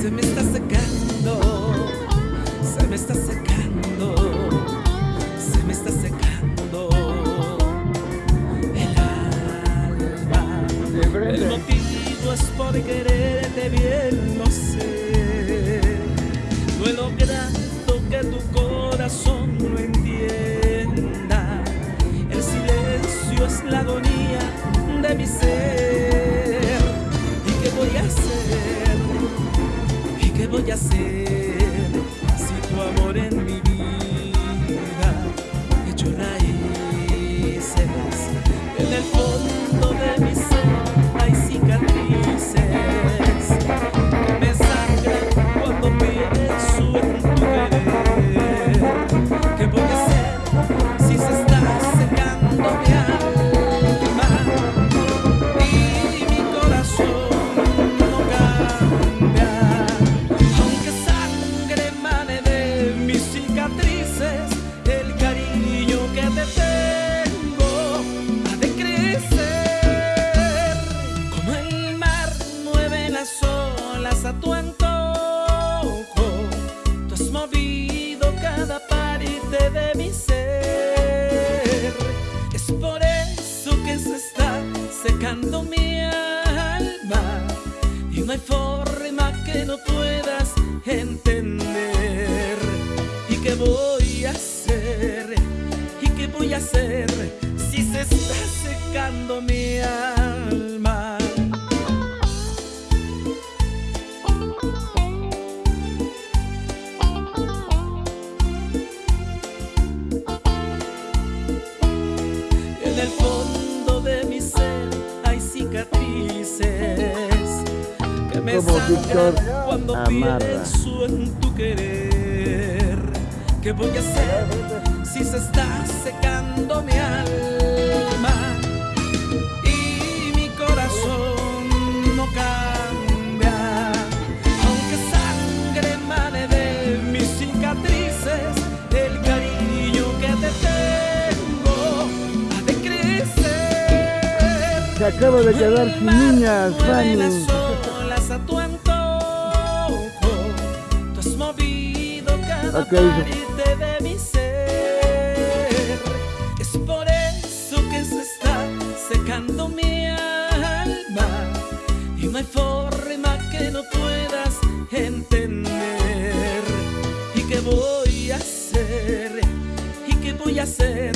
Se me está secando, se me está secando, se me está secando el alma. El motivo es por quererte bien, lo sé. No he logrado que tu corazón lo entienda. El silencio es la agonía de mi ser. Si tu amor en cada parte de mi ser. Es por eso que se está secando mi alma y no hay forma que no puedas entender. ¿Y qué voy a hacer? ¿Y qué voy a hacer si se está secando mi alma? Cicatrices que me Como sangran Víctor cuando pienso en tu querer. ¿Qué voy a hacer si se está secando mi alma Se acaba de quedar sin niñas, las Fanny. olas a tu antojo. Tú has movido cada Ok. parte de mi ser. Es por eso que se está secando mi alma. Y no hay forma que no puedas entender. ¿Y qué voy a hacer? ¿Y qué voy a hacer